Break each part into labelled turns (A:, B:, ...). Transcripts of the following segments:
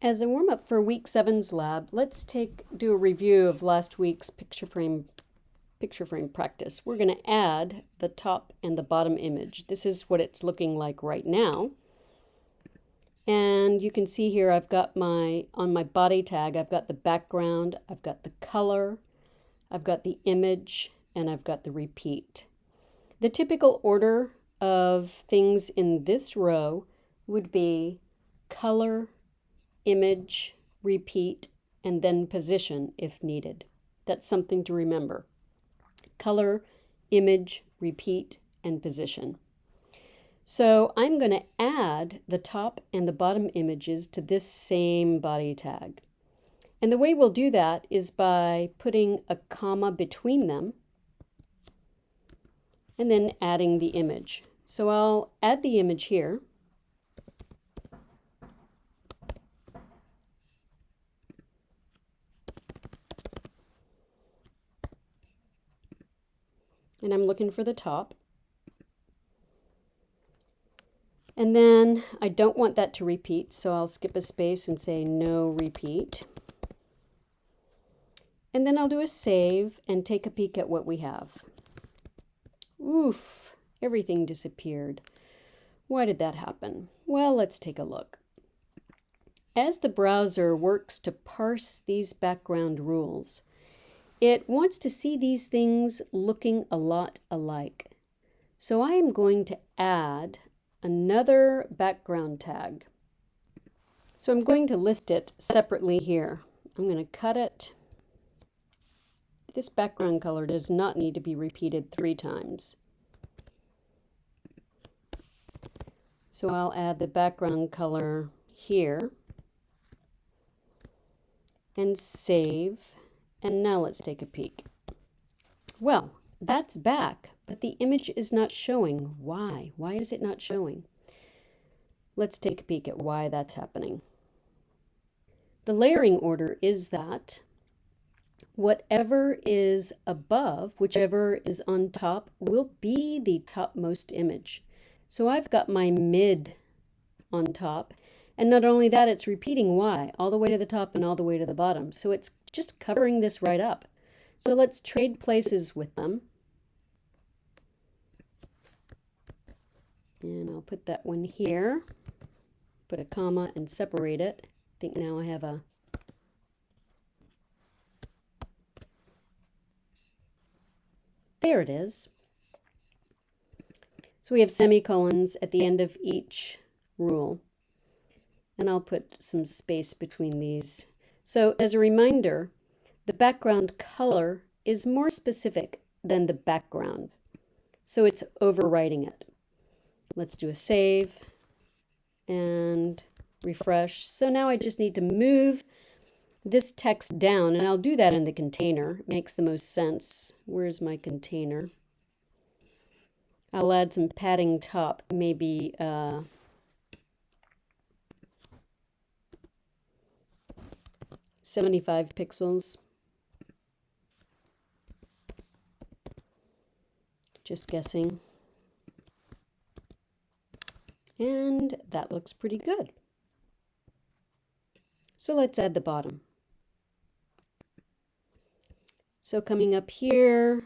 A: As a warm-up for week seven's lab, let's take do a review of last week's picture frame picture frame practice. We're going to add the top and the bottom image. This is what it's looking like right now. And you can see here I've got my, on my body tag, I've got the background, I've got the color, I've got the image, and I've got the repeat. The typical order of things in this row would be color, image, repeat, and then position if needed. That's something to remember. Color, image, repeat, and position. So I'm going to add the top and the bottom images to this same body tag. And the way we'll do that is by putting a comma between them and then adding the image. So I'll add the image here. And I'm looking for the top. And then I don't want that to repeat, so I'll skip a space and say no repeat. And then I'll do a save and take a peek at what we have. Oof, everything disappeared. Why did that happen? Well, let's take a look. As the browser works to parse these background rules, it wants to see these things looking a lot alike. So I am going to add another background tag. So I'm going to list it separately here. I'm going to cut it. This background color does not need to be repeated three times. So I'll add the background color here and save and now let's take a peek. Well, that's back, but the image is not showing. Why? Why is it not showing? Let's take a peek at why that's happening. The layering order is that whatever is above, whichever is on top, will be the topmost image. So I've got my mid on top, and not only that, it's repeating y all the way to the top and all the way to the bottom. So it's just covering this right up. So let's trade places with them. And I'll put that one here, put a comma and separate it. I think now I have a There it is. So we have semicolons at the end of each rule. And I'll put some space between these so as a reminder, the background color is more specific than the background. So it's overwriting it. Let's do a save and refresh. So now I just need to move this text down, and I'll do that in the container. It makes the most sense. Where's my container? I'll add some padding top, maybe uh, 75 pixels. Just guessing. And that looks pretty good. So let's add the bottom. So coming up here,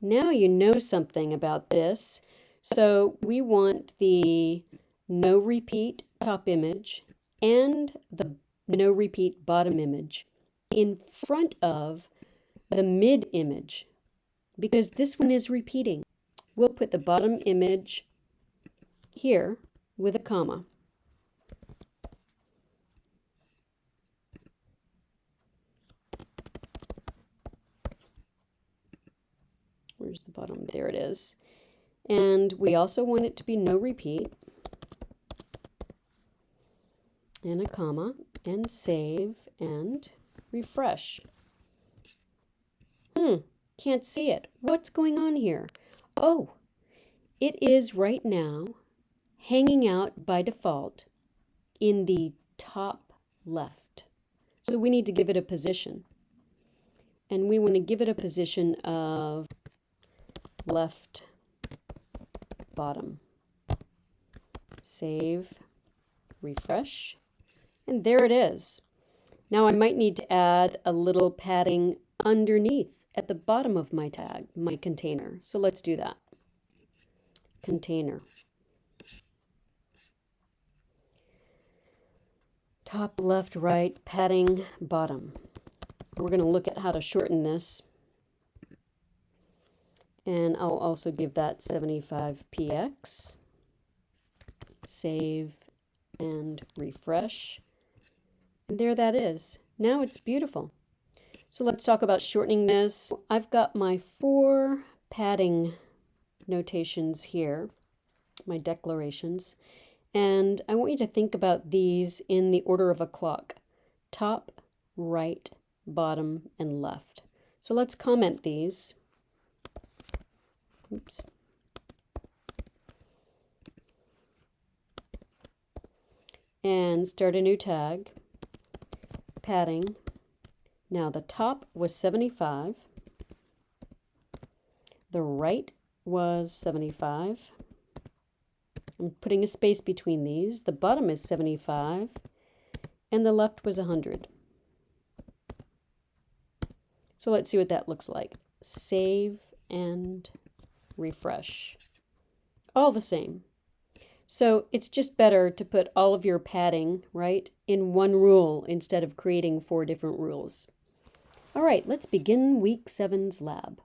A: now you know something about this. So we want the no repeat top image and the no repeat bottom image in front of the mid image because this one is repeating. We'll put the bottom image here with a comma. Where's the bottom? There it is. And we also want it to be no repeat and a comma and save and refresh. Hmm, can't see it. What's going on here? Oh, it is right now hanging out by default in the top left. So we need to give it a position. And we want to give it a position of left bottom. Save, refresh, And there it is. Now I might need to add a little padding underneath at the bottom of my tag, my container. So let's do that. Container. Top, left, right, padding, bottom. We're going to look at how to shorten this. And I'll also give that 75px. Save and refresh. There that is. Now it's beautiful. So let's talk about shortening this. I've got my four padding notations here, my declarations. And I want you to think about these in the order of a clock. Top, right, bottom, and left. So let's comment these. Oops. And start a new tag. Padding. Now the top was 75. The right was 75. I'm putting a space between these. The bottom is 75 and the left was 100. So let's see what that looks like. Save and refresh. All the same. So it's just better to put all of your padding, right, in one rule instead of creating four different rules. All right, let's begin week seven's lab.